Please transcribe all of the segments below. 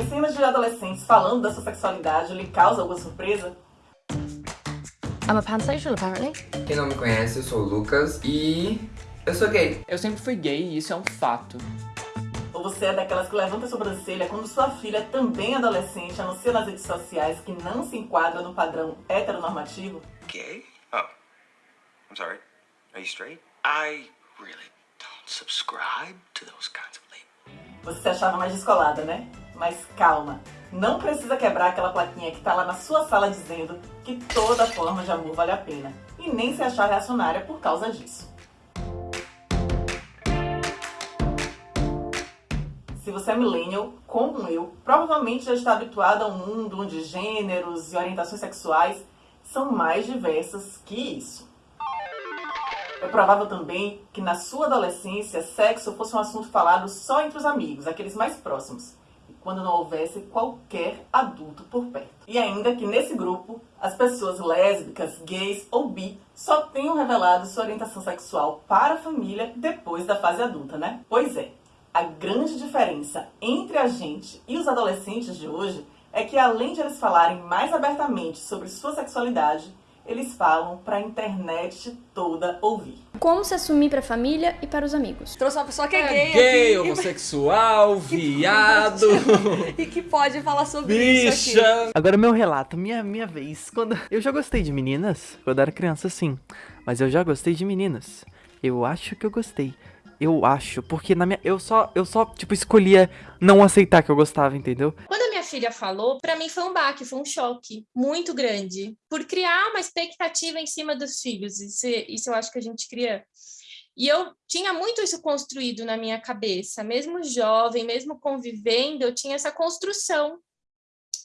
Ver cenas de adolescentes falando da sua sexualidade lhe causa alguma surpresa? I'm a pansexual, apparently. Quem não me conhece, eu sou o Lucas e eu sou gay. Eu sempre fui gay e isso é um fato. Ou você é daquelas que levanta a sobrancelha quando sua filha, também adolescente, anuncia nas redes sociais que não se enquadra no padrão heteronormativo? Gay? Oh. I'm sorry. Are you straight? I really don't subscribe to those kinds of labels. Você se achava mais descolada, né? Mas calma, não precisa quebrar aquela plaquinha que tá lá na sua sala dizendo que toda forma de amor vale a pena. E nem se achar reacionária por causa disso. Se você é millennial, como eu, provavelmente já está habituado a um mundo onde gêneros e orientações sexuais são mais diversas que isso. É provável também que na sua adolescência sexo fosse um assunto falado só entre os amigos, aqueles mais próximos, quando não houvesse qualquer adulto por perto. E ainda que nesse grupo as pessoas lésbicas, gays ou bi só tenham revelado sua orientação sexual para a família depois da fase adulta, né? Pois é, a grande diferença entre a gente e os adolescentes de hoje é que além de eles falarem mais abertamente sobre sua sexualidade, eles falam para a internet toda ouvir. Como se assumir para a família e para os amigos. Trouxe uma pessoa que é, gay Gay, aqui, homossexual, viado, e que pode falar sobre isso aqui. bicha. Agora meu relato, minha, minha vez. Quando eu já gostei de meninas, quando era criança sim, mas eu já gostei de meninas. Eu acho que eu gostei. Eu acho, porque na minha eu só eu só tipo escolhia não aceitar que eu gostava, entendeu? Filha falou, para mim foi um baque, foi um choque muito grande, por criar uma expectativa em cima dos filhos. Isso, isso eu acho que a gente cria. E eu tinha muito isso construído na minha cabeça, mesmo jovem, mesmo convivendo, eu tinha essa construção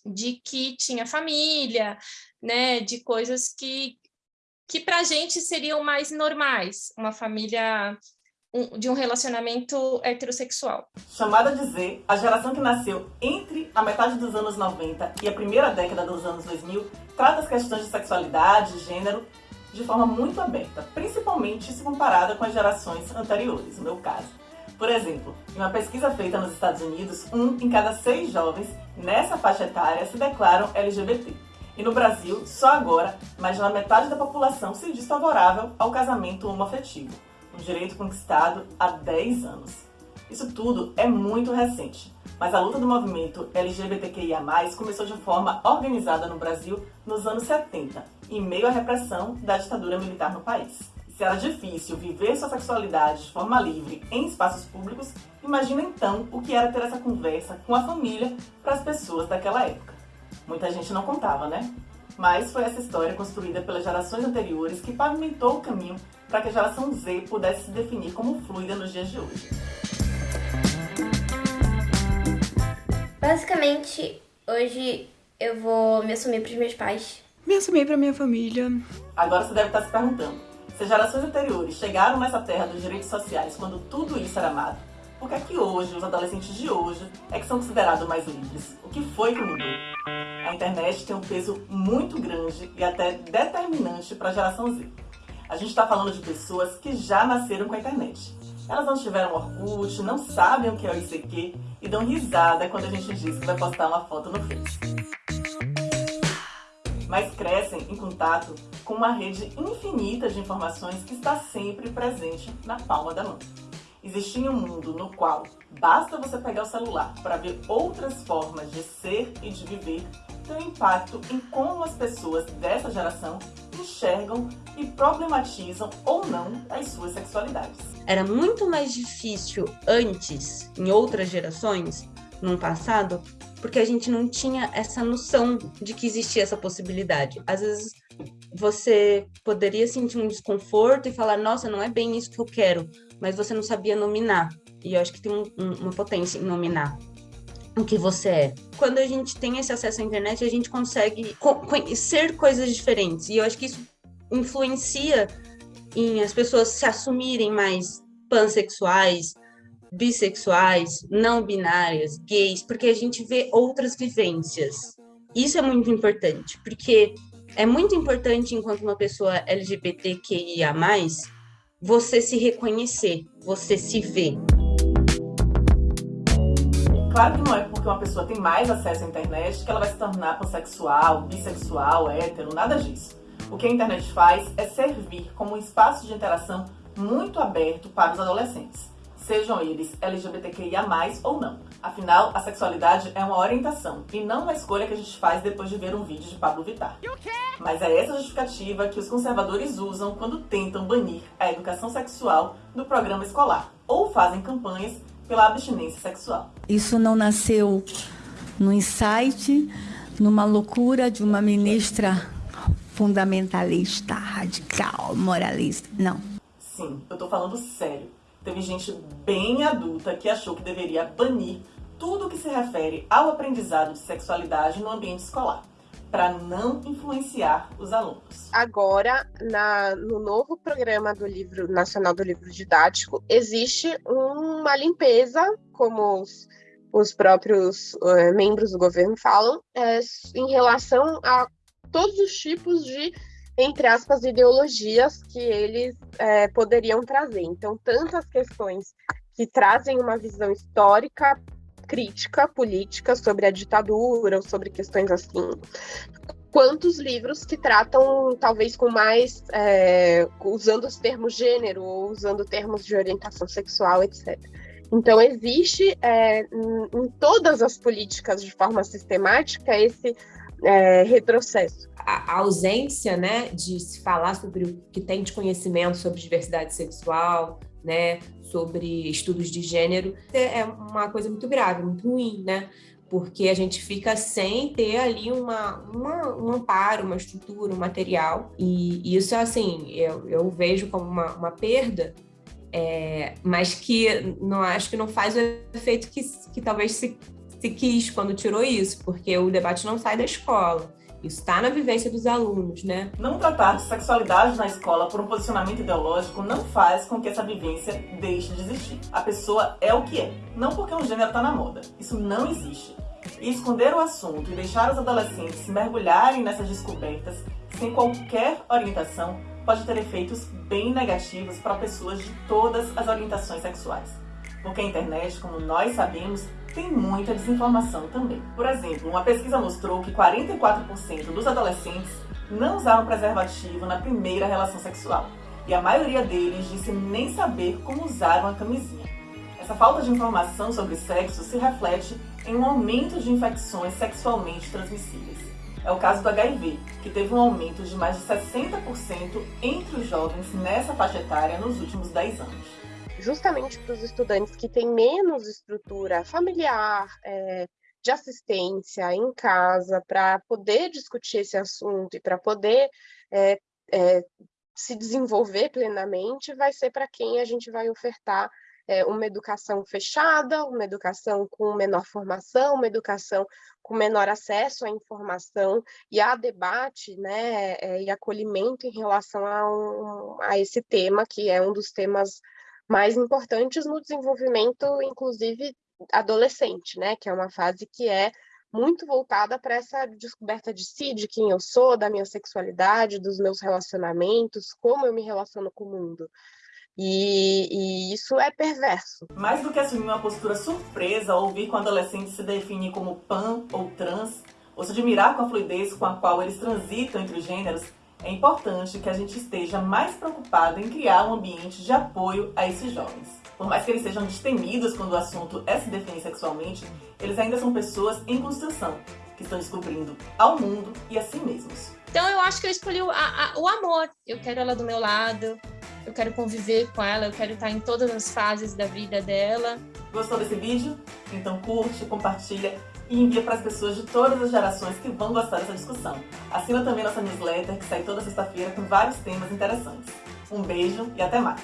de que tinha família, né, de coisas que que para a gente seriam mais normais, uma família de um relacionamento heterossexual. Chamada de Z, a geração que nasceu entre a metade dos anos 90 e a primeira década dos anos 2000 trata as questões de sexualidade, gênero, de forma muito aberta, principalmente se comparada com as gerações anteriores, no meu caso. Por exemplo, em uma pesquisa feita nos Estados Unidos, um em cada seis jovens nessa faixa etária se declaram LGBT. E no Brasil, só agora, mais da metade da população se diz favorável ao casamento homoafetivo um direito conquistado há 10 anos. Isso tudo é muito recente, mas a luta do movimento LGBTQIA+, começou de forma organizada no Brasil nos anos 70, em meio à repressão da ditadura militar no país. Se era difícil viver sua sexualidade de forma livre em espaços públicos, imagina então o que era ter essa conversa com a família para as pessoas daquela época. Muita gente não contava, né? Mas foi essa história construída pelas gerações anteriores que pavimentou o caminho para que a geração Z pudesse se definir como fluida nos dias de hoje. Basicamente, hoje eu vou me assumir para os meus pais. Me assumir para minha família. Agora você deve estar se perguntando, se as gerações anteriores chegaram nessa terra dos direitos sociais quando tudo isso era amado, por que é que hoje, os adolescentes de hoje, é que são considerados mais livres? O que foi que mudou? A internet tem um peso muito grande e até determinante para a geração Z. A gente está falando de pessoas que já nasceram com a internet. Elas não tiveram Orkut, não sabem o que é o ICQ e dão risada quando a gente diz que vai postar uma foto no Face. Mas crescem em contato com uma rede infinita de informações que está sempre presente na palma da mão. Existia um mundo no qual basta você pegar o celular para ver outras formas de ser e de viver tem um impacto em como as pessoas dessa geração enxergam e problematizam ou não as suas sexualidades. Era muito mais difícil antes, em outras gerações, no passado, porque a gente não tinha essa noção de que existia essa possibilidade. Às vezes você poderia sentir um desconforto e falar, nossa, não é bem isso que eu quero, mas você não sabia nominar. E eu acho que tem um, um, uma potência em nominar o que você é. Quando a gente tem esse acesso à internet, a gente consegue conhecer coisas diferentes. E eu acho que isso influencia em as pessoas se assumirem mais pansexuais, bissexuais, não binárias, gays, porque a gente vê outras vivências. Isso é muito importante, porque é muito importante enquanto uma pessoa LGBTQIA+, você se reconhecer, você se ver. Claro que não é porque uma pessoa tem mais acesso à internet que ela vai se tornar pansexual, bissexual, hétero, nada disso. O que a internet faz é servir como um espaço de interação muito aberto para os adolescentes, sejam eles LGBTQIA+, ou não. Afinal, a sexualidade é uma orientação e não uma escolha que a gente faz depois de ver um vídeo de Pablo Vittar. Mas é essa justificativa que os conservadores usam quando tentam banir a educação sexual do programa escolar ou fazem campanhas pela abstinência sexual. Isso não nasceu no insight, numa loucura de uma ministra fundamentalista, radical, moralista. Não. Sim, eu tô falando sério. Teve gente bem adulta que achou que deveria banir tudo que se refere ao aprendizado de sexualidade no ambiente escolar, para não influenciar os alunos. Agora, na, no novo programa do livro Nacional do Livro Didático, existe uma limpeza, como os, os próprios uh, membros do governo falam, é, em relação a todos os tipos de, entre aspas, ideologias que eles é, poderiam trazer. Então, tantas questões que trazem uma visão histórica, crítica, política sobre a ditadura ou sobre questões assim, quantos livros que tratam, talvez com mais, é, usando os termos gênero ou usando termos de orientação sexual, etc. Então, existe é, em, todas as políticas de forma sistemática esse é, retrocesso. A ausência né, de se falar sobre o que tem de conhecimento sobre diversidade sexual, né, sobre estudos de gênero, é uma coisa muito grave, muito ruim, né? Porque a gente fica sem ter ali uma, uma um amparo, uma estrutura, um material. E isso, assim, eu, eu vejo como uma, uma perda, é, mas que não acho que não faz o efeito que, que talvez se, se quis quando tirou isso, porque o debate não sai da escola. Está na vivência dos alunos, né? Não tratar de sexualidade na escola por um posicionamento ideológico não faz com que essa vivência deixe de existir. A pessoa é o que é, não porque um gênero está na moda. Isso não existe. E esconder o assunto e deixar os adolescentes se mergulharem nessas descobertas sem qualquer orientação pode ter efeitos bem negativos para pessoas de todas as orientações sexuais. Porque a internet, como nós sabemos, tem muita desinformação também. Por exemplo, uma pesquisa mostrou que 44% dos adolescentes não usaram preservativo na primeira relação sexual. E a maioria deles disse nem saber como usar uma camisinha. Essa falta de informação sobre sexo se reflete em um aumento de infecções sexualmente transmissíveis. É o caso do HIV, que teve um aumento de mais de 60% entre os jovens nessa faixa etária nos últimos 10 anos justamente para os estudantes que têm menos estrutura familiar, é, de assistência em casa, para poder discutir esse assunto e para poder é, é, se desenvolver plenamente, vai ser para quem a gente vai ofertar é, uma educação fechada, uma educação com menor formação, uma educação com menor acesso à informação e a debate né, é, e acolhimento em relação a, um, a esse tema, que é um dos temas mais importantes no desenvolvimento, inclusive adolescente, né? Que é uma fase que é muito voltada para essa descoberta de si, de quem eu sou, da minha sexualidade, dos meus relacionamentos, como eu me relaciono com o mundo. E, e, isso é perverso. Mais do que assumir uma postura surpresa ao ouvir que um adolescente se define como pan ou trans, ou se admirar com a fluidez com a qual eles transitam entre os gêneros, é importante que a gente esteja mais preocupado em criar um ambiente de apoio a esses jovens. Por mais que eles sejam destemidos quando o assunto é se definir sexualmente, eles ainda são pessoas em construção, que estão descobrindo ao mundo e a si mesmos. Então eu acho que eu escolhi o, a, o amor. Eu quero ela do meu lado, eu quero conviver com ela, eu quero estar em todas as fases da vida dela. Gostou desse vídeo? Então curte, compartilha e envia para as pessoas de todas as gerações que vão gostar dessa discussão. Assina também nossa newsletter, que sai toda sexta-feira com vários temas interessantes. Um beijo e até mais!